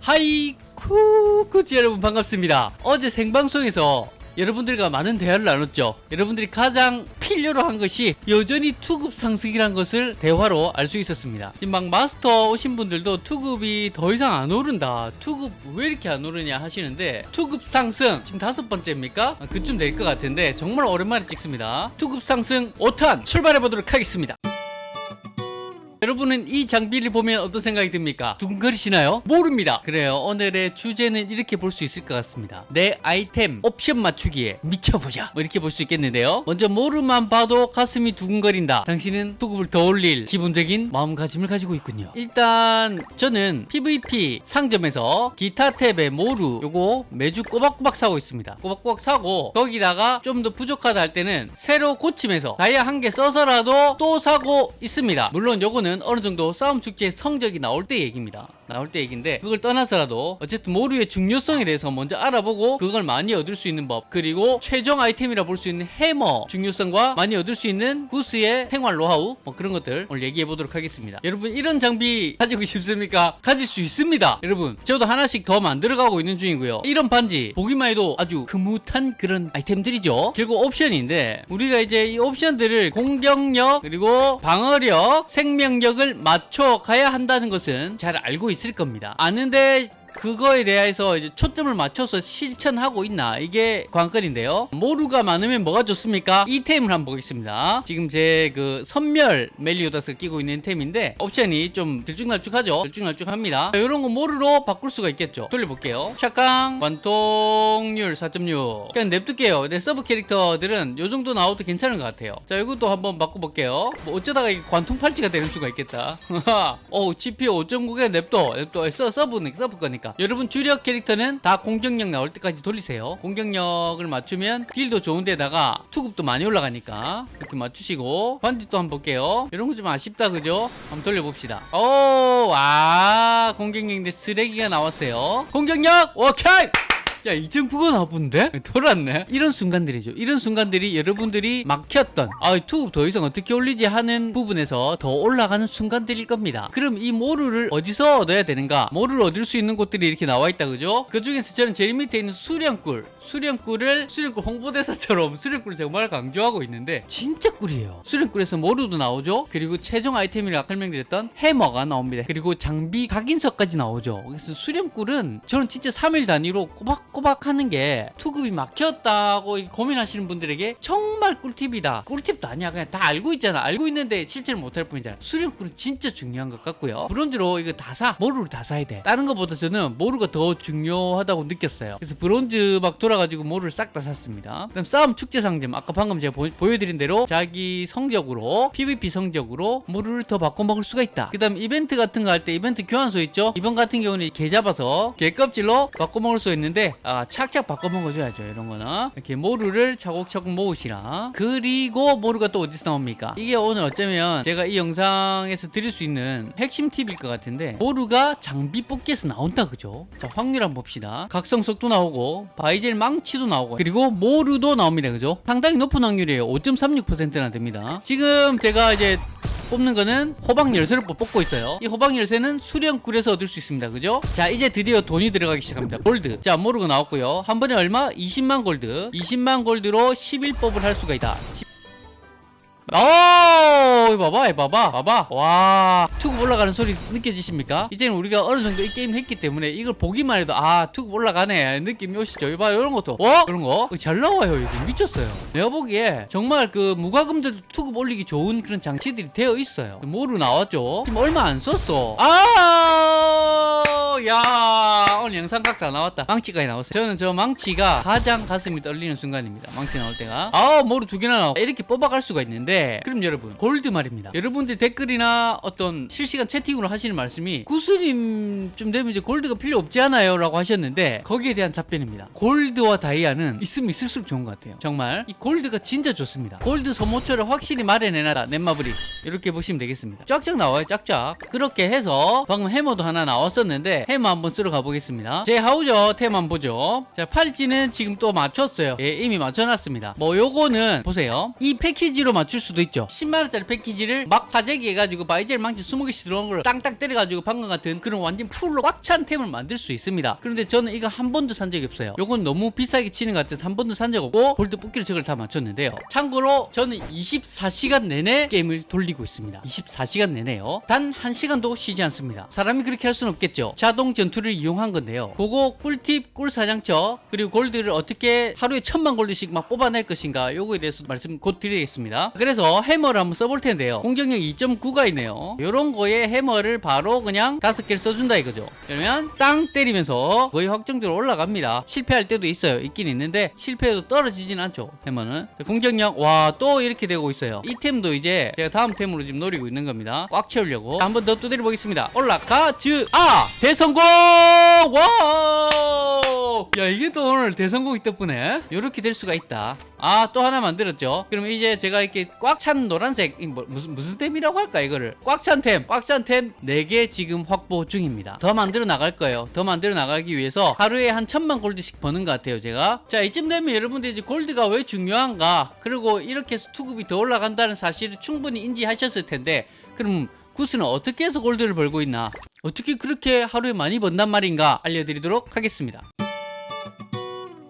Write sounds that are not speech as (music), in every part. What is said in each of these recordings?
하이쿠 구지 여러분 반갑습니다. 어제 생방송에서 여러분들과 많은 대화를 나눴죠. 여러분들이 가장 필요로 한 것이 여전히 투급 상승이란 것을 대화로 알 수 있었습니다. 지금 막 마스터 오신 분들도 투급이 더 이상 안 오른다. 투급 왜 이렇게 안 오르냐 하시는데 투급 상승 지금 다섯 번째입니까? 아, 그쯤 될 것 같은데 정말 오랜만에 찍습니다. 투급 상승 5탄 출발해 보도록 하겠습니다 여러분은 이 장비를 보면 어떤 생각이 듭니까? 두근거리시나요? 모릅니다. 그래요. 오늘의 주제는 이렇게 볼 수 있을 것 같습니다. 내 아이템 옵션 맞추기에 미쳐보자. 뭐 이렇게 볼 수 있겠는데요. 먼저 모르만 봐도 가슴이 두근거린다. 당신은 투급을 더 올릴 기본적인 마음가짐을 가지고 있군요. 일단 저는 PVP 상점에서 기타 탭의 모루 요거 매주 꼬박꼬박 사고 있습니다. 꼬박꼬박 사고 거기다가 좀 더 부족하다 할 때는 새로 고침해서 다이아 한 개 써서라도 또 사고 있습니다. 물론 요거는 어느 정도 싸움 축제 성적이 나올 때 얘기입니다. 나올 때 얘기인데 그걸 떠나서라도 어쨌든 모루의 중요성에 대해서 먼저 알아보고 그걸 많이 얻을 수 있는 법 그리고 최종 아이템이라 볼 수 있는 해머 중요성과 많이 얻을 수 있는 구스의 생활 노하우 뭐 그런 것들 오늘 얘기해 보도록 하겠습니다. 여러분 이런 장비 가지고 싶습니까? 가질 수 있습니다. 여러분 저도 하나씩 더 만들어가고 있는 중이고요. 이런 반지 보기만 해도 아주 흐뭇한 그런 아이템들이죠. 결국 옵션인데 우리가 이제 이 옵션들을 공격력 그리고 방어력 생명력을 맞춰 가야 한다는 것은 잘 알고 있을 겁니다. 아는데 그거에 대해서 이제 초점을 맞춰서 실천하고 있나? 이게 관건인데요. 모루가 많으면 뭐가 좋습니까? 이 템을 한번 보겠습니다. 지금 제 그 선멸 멜리오다스 끼고 있는 템인데 옵션이 좀 들쭉날쭉하죠? 들쭉날쭉합니다. 이런 거 모루로 바꿀 수가 있겠죠? 돌려볼게요. 샷강 관통률 4.6 그냥 냅둘게요. 근데 서브 캐릭터들은 요 정도 나와도 괜찮은 것 같아요. 자 이것도 한번 바꿔볼게요. 뭐 어쩌다가 이게 관통 팔찌가 되는 수가 있겠다. 어 GP 5.9에 냅둬. 냅둬. 서, 서브는 서브 거니까 여러분 주력 캐릭터는 다 공격력 나올 때까지 돌리세요. 공격력을 맞추면 딜도 좋은데다가 투급도 많이 올라가니까 이렇게 맞추시고 반지 또 한번 볼게요. 이런 거 좀 아쉽다 그죠? 한번 돌려봅시다. 오아 공격력인데 쓰레기가 나왔어요. 공격력 오케이 야, 2.9가 나쁜데? 돌았네. 이런 순간들이죠. 이런 순간들이 여러분들이 막혔던, 아, 투급 더 이상 어떻게 올리지 하는 부분에서 더 올라가는 순간들일 겁니다. 그럼 이 모루를 어디서 얻어야 되는가? 모루를 얻을 수 있는 곳들이 이렇게 나와 있다, 그죠? 그 중에서 저는 제일 밑에 있는 수령꿀. 수령꿀을 수령꿀 홍보대사처럼 수령꿀을 정말 강조하고 있는데 진짜 꿀이에요. 수령꿀에서 모루도 나오죠. 그리고 최종 아이템이라 설명드렸던 해머가 나옵니다. 그리고 장비 각인석까지 나오죠. 그래서 수령꿀은 저는 진짜 3일 단위로 꼬박꼬박 하는 게 투급이 막혔다고 고민하시는 분들에게 정말 꿀팁이다. 꿀팁도 아니야. 그냥 다 알고 있잖아. 알고 있는데 실천을 못할 뿐이잖아. 수령꿀은 진짜 중요한 것 같고요. 브론즈로 이거 다 사. 모루를 다 사야 돼. 다른 것보다 저는 모루가 더 중요하다고 느꼈어요. 그래서 브론즈 막 돌아 가지고 모루를 싹 다 샀습니다. 그다음 싸움 축제 상점 아까 방금 제가 보여드린 대로 자기 성적으로 PVP 성적으로 모루를 더 바꿔 먹을 수가 있다. 그다음 이벤트 같은 거 할 때 이벤트 교환소 있죠? 이번 같은 경우는 개 잡아서 개 껍질로 바꿔 먹을 수 있는데 아, 착착 바꿔 먹어줘야죠. 이런 거는 이렇게 모루를 차곡차곡 모으시라. 그리고 모루가 또 어디서 나옵니까? 이게 오늘 어쩌면 제가 이 영상에서 드릴 수 있는 핵심 팁일 것 같은데 모루가 장비 뽑기에서 나온다 그죠? 자 확률 한번 봅시다. 각성 속도 나오고 바이젤 망치도 나오고. 그리고 모루도 나옵니다. 그죠? 상당히 높은 확률이에요. 5.36%나 됩니다. 지금 제가 이제 뽑는 거는 호박 열쇠를 뽑고 있어요. 이 호박 열쇠는 수령꿀에서 얻을 수 있습니다. 그죠? 자 이제 드디어 돈이 들어가기 시작합니다. 골드. 자 모르고 나왔고요. 한 번에 얼마? 20만 골드. 20만 골드로 11뽑을 할 수가 있다 오, 이거 봐봐, 이거 봐봐, 봐봐. 와, 투급 올라가는 소리 느껴지십니까? 이제는 우리가 어느 정도 이 게임 했기 때문에 이걸 보기만 해도 아, 투급 올라가네 느낌이 오시죠? 이봐, 이런 것도. 어? 이런 거? 잘 나와요, 이거. 미쳤어요. 내가 보기에 정말 그 무과금들 투급 올리기 좋은 그런 장치들이 되어 있어요. 뭐로 나왔죠? 지금 얼마 안 썼어. 아, 야, 오늘 영상 각 다 나왔다. 망치까지 나왔어요. 저는 저 망치가 가장 가슴이 떨리는 순간입니다. 망치 나올 때가. 아, 뭐로 두 개나 나와. 이렇게 뽑아갈 수가 있는데, 그럼 여러분, 골드 말입니다. 여러분들 댓글이나 어떤 실시간 채팅으로 하시는 말씀이, 구스님 좀 되면 이제 골드가 필요 없지 않아요? 라고 하셨는데, 거기에 대한 답변입니다. 골드와 다이아는 있으면 있을수록 좋은 것 같아요. 정말. 이 골드가 진짜 좋습니다. 골드 소모처를 확실히 마련해놔라. 넷마블이. 이렇게 보시면 되겠습니다. 쫙쫙 나와요, 쫙쫙. 그렇게 해서, 방금 해머도 하나 나왔었는데, 해머 한번 쓰러 가보겠습니다. 제 하우저 템 한번 보죠. 자, 팔찌는 지금 또 맞췄어요. 예, 이미 맞춰놨습니다. 뭐 요거는 보세요. 이 패키지로 맞출 수도 있죠. 10만원짜리 패키지를 막 사재기 해가지고 바이젤 망치 20개씩 들어온 걸 땅땅 때려가지고 방금 같은 그런 완전 full로 꽉 찬 템을 만들 수 있습니다. 그런데 저는 이거 한 번도 산 적이 없어요. 요건 너무 비싸게 치는 것 같아서 한 번도 산 적 없고 골드 뽑기로 저걸 다 맞췄는데요. 참고로 저는 24시간 내내 게임을 돌리고 있습니다. 24시간 내내요. 단 1시간도 쉬지 않습니다. 사람이 그렇게 할 수는 없겠죠. 자동 전투를 이용한 건데요. 그거 꿀팁, 꿀사냥터, 그리고 골드를 어떻게 하루에 천만 골드씩 막 뽑아낼 것인가 요거에 대해서 말씀 곧 드리겠습니다. 그래서 해머를 한번 써볼 텐데요. 공격력 2.9가 있네요. 요런 거에 해머를 바로 그냥 다섯 개를 써준다 이거죠. 그러면 땅 때리면서 거의 확정적으로 올라갑니다. 실패할 때도 있어요. 있긴 있는데 실패해도 떨어지진 않죠. 해머는. 자, 공격력 와 또 이렇게 되고 있어요. 이 템도 이제 제가 다음 템으로 지금 노리고 있는 겁니다. 꽉 채우려고. 한 번 더 두드려 보겠습니다. 올라가 즈 아 대성 공 와! 야 이게 또 오늘 대성공이 덕분에 이렇게 될 수가 있다. 아 또 하나 만들었죠. 그럼 이제 제가 이렇게 꽉 찬 노란색 이 뭐, 무슨 무슨 템이라고 할까 이거를 꽉 찬 템, 꽉 찬 템 4개 지금 확보 중입니다. 더 만들어 나갈 거예요. 더 만들어 나가기 위해서 하루에 한 천만 골드씩 버는 것 같아요, 제가. 자, 이쯤 되면 여러분들 이제 골드가 왜 중요한가? 그리고 이렇게 해서 투급이 더 올라간다는 사실을 충분히 인지하셨을 텐데, 그럼 구스는 어떻게 해서 골드를 벌고 있나? 어떻게 그렇게 하루에 많이 번단 말인가? 알려드리도록 하겠습니다.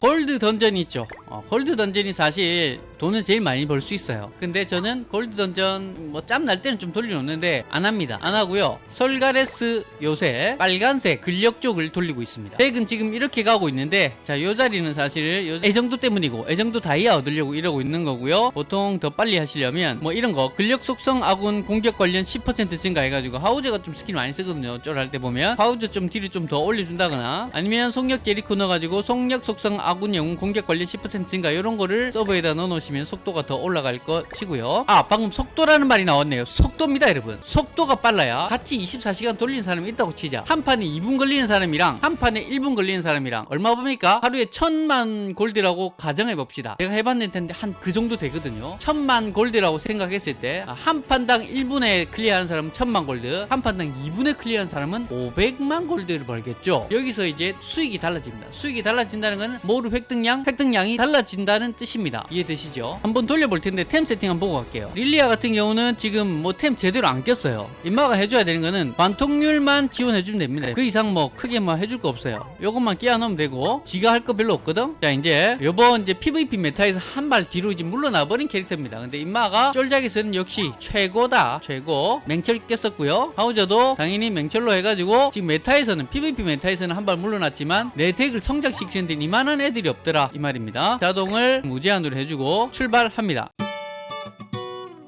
골드 던전이 있죠. 어, 골드 던전이 사실 돈을 제일 많이 벌 수 있어요. 근데 저는 골드 던전 뭐 짬 날 때는 좀 돌려놓는데 안 합니다. 안 하고요. 솔가레스 요새 빨간색 근력 쪽을 돌리고 있습니다. 덱은 지금 이렇게 가고 있는데 자, 요 자리는 사실 요 애정도 때문이고 애정도 다이아 얻으려고 이러고 있는 거고요. 보통 더 빨리 하시려면 뭐 이런 거 근력 속성 아군 공격 관련 10% 증가해가지고 하우저가 좀 스킬 많이 쓰거든요. 쫄할 때 보면 하우저 좀 딜을 좀 더 올려준다거나 아니면 속력 제리코 넣어가지고 속력 속성 아군 영웅 공격 관련 10% 증가 이런 거를 서브에다 넣어놓으시면 속도가 더 올라갈 것이고요. 아 방금 속도라는 말이 나왔네요. 속도입니다 여러분. 속도가 빨라야 같이 24시간 돌리는 사람이 있다고 치자. 한 판에 2분 걸리는 사람이랑 한 판에 1분 걸리는 사람이랑 얼마 법니까? 하루에 천만 골드라고 가정해 봅시다. 제가 해봤는데 한 그 정도 되거든요. 천만 골드라고 생각했을 때 한 판당 1분에 클리어하는 사람은 천만 골드, 한 판당 2분에 클리어하는 사람은 500만 골드를 벌겠죠. 여기서 이제 수익이 달라집니다. 수익이 달라진다는 것은 모루 획득량, 획득량이 달라 진다는 뜻입니다. 이해되시죠? 한번 돌려볼 텐데 템 세팅 한번 보고 갈게요. 릴리아 같은 경우는 지금 뭐 템 제대로 안 꼈어요. 임마가 해줘야 되는 거는 관통률만 지원해주면 됩니다. 그 이상 뭐 크게 뭐 해줄 거 없어요. 요것만 끼워 넣으면 되고 지가 할 거 별로 없거든. 자 이제 요번 이제 PVP meta에서 한 발 뒤로 이제 물러나 버린 캐릭터입니다. 근데 임마가 쫄작에서는 역시 최고다. 최고. 맹철 꼈었고요. 하우저도 당연히 맹철로 해가지고 지금 meta에서는 PVP meta에서는 한 발 물러났지만 내 덱을 성장시키는데 이만한 애들이 없더라 이 말입니다. 자동을 무제한으로 해주고 출발합니다.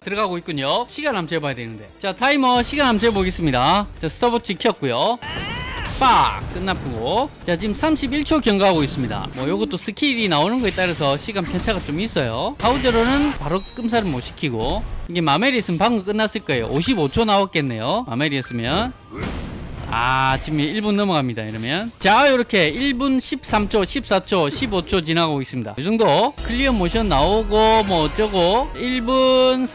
들어가고 있군요. 시간 한번 재봐야 되는데. 자, 타이머 시간 한번 재보겠습니다. 자, 스톱워치 켰고요. 빡! 끝났고. 자, 지금 31초 경과하고 있습니다. 뭐, 요것도 스킬이 나오는 거에 따라서 시간 편차가 좀 있어요. 하우저로는 바로 끔살을 못 시키고. 이게 마멜이었으면 방금 끝났을 거예요. 55초 나왔겠네요. 마멜이었으면. 아 지금 1분 넘어갑니다 이러면. 자 이렇게 1분 13초 14초 15초 지나가고 있습니다. 이 정도 clear 모션 나오고 뭐 어쩌고. 1분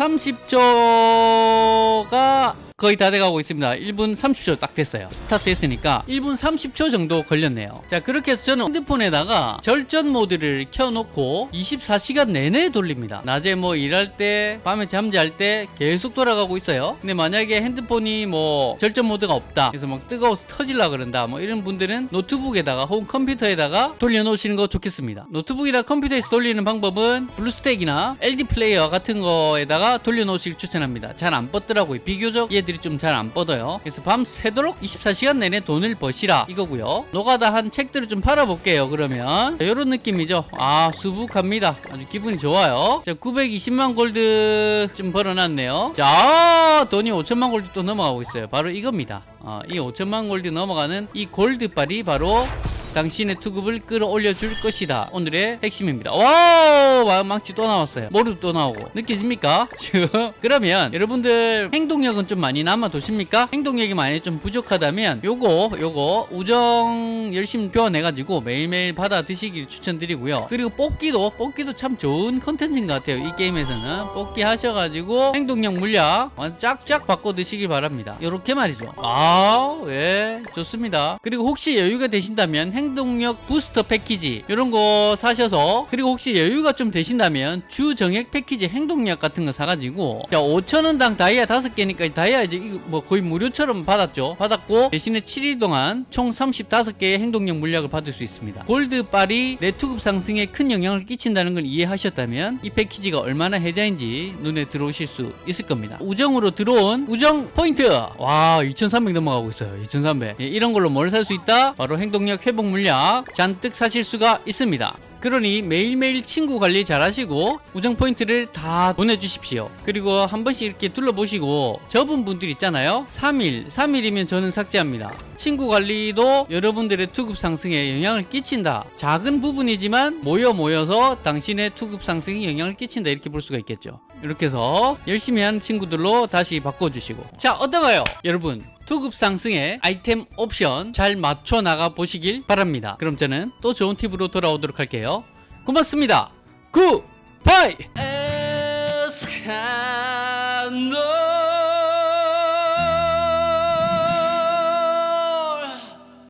30초가 거의 다 돼가고 있습니다. 1분 30초 딱 됐어요. 스타트 했으니까 1분 30초 정도 걸렸네요. 자 그렇게 해서 저는 핸드폰에다가 절전 모드를 켜놓고 24시간 내내 돌립니다. 낮에 뭐 일할 때 밤에 잠잘 때 계속 돌아가고 있어요. 근데 만약에 핸드폰이 뭐 절전 모드가 없다 그래서 막 뜨거워서 터질라 그런다 뭐 이런 분들은 노트북에다가 혹은 컴퓨터에다가 돌려놓으시는 거 좋겠습니다. 노트북이나 컴퓨터에서 돌리는 방법은 블루스택이나 LD 플레이어 같은 거에다가 돌려놓으시길 추천합니다. 잘 안 뻗더라고요. 비교적 얘 들이 좀 잘 안 뻗어요. 그래서 밤새도록 24시간 내내 돈을 버시라 이거고요. 노가다 한 책들을 좀 팔아볼게요 그러면. 이런 느낌이죠. 아 수북합니다. 아주 기분이 좋아요. 자 920만 골드 좀 벌어놨네요. 자 돈이 5천만 골드 또 넘어가고 있어요. 바로 이겁니다. 어, 이 5천만 골드 넘어가는 이 골드빨이 바로 당신의 투급을 끌어올려 줄 것이다. 오늘의 핵심입니다. Wow! 망치 또 나왔어요. 머리도 또 나오고. 느껴집니까? (laughs) 그러면 여러분들 행동력은 좀 많이 남아도십니까? 행동력이 많이 좀 부족하다면 요거, 요거 우정 열심히 교환해가지고 매일매일 받아 드시길 추천드리고요. 그리고 뽑기도, 뽑기도 참 좋은 컨텐츠인 것 같아요. 이 게임에서는. 뽑기 하셔가지고 행동력 물약 쫙쫙 바꿔 드시길 바랍니다. 요렇게 말이죠. 아, 예, 좋습니다. 그리고 혹시 여유가 되신다면 행동력 부스터 패키지 이런 거 사셔서 그리고 혹시 여유가 좀 되신다면 주 정액 패키지 행동력 같은 거 사가지고 자 5천원당 다이아 5개니까 다이아 이제 뭐 거의 무료처럼 받았죠. 받았고 대신에 7일 동안 총 35개의 행동력 물약을 받을 수 있습니다. 골드 빨이 내 투급 상승에 큰 영향을 끼친다는 걸 이해하셨다면 이 패키지가 얼마나 혜자인지 눈에 들어오실 수 있을 겁니다. 우정으로 들어온 우정 포인트 와 2300 넘어가고 있어요. 2300 예, 이런 걸로 뭘 살 수 있다? 바로 행동력 회복 물약 잔뜩 사실 수가 있습니다. 그러니 매일매일 친구 관리 잘 하시고 우정 포인트를 다 보내주십시오. 그리고 한 번씩 이렇게 둘러보시고 접은 분들 있잖아요. 3일, 3일이면 저는 삭제합니다. 친구 관리도 여러분들의 투급 상승에 영향을 끼친다. 작은 부분이지만 모여 모여서 당신의 투급 상승에 영향을 끼친다. 이렇게 볼 수가 있겠죠. 이렇게 해서 열심히 하는 친구들로 다시 바꿔주시고. 자, 어떤가요? 여러분, 투급 상승의 아이템 옵션 잘 맞춰 나가 보시길 바랍니다. 그럼 저는 또 좋은 팁으로 돌아오도록 할게요. 고맙습니다. 굿바이!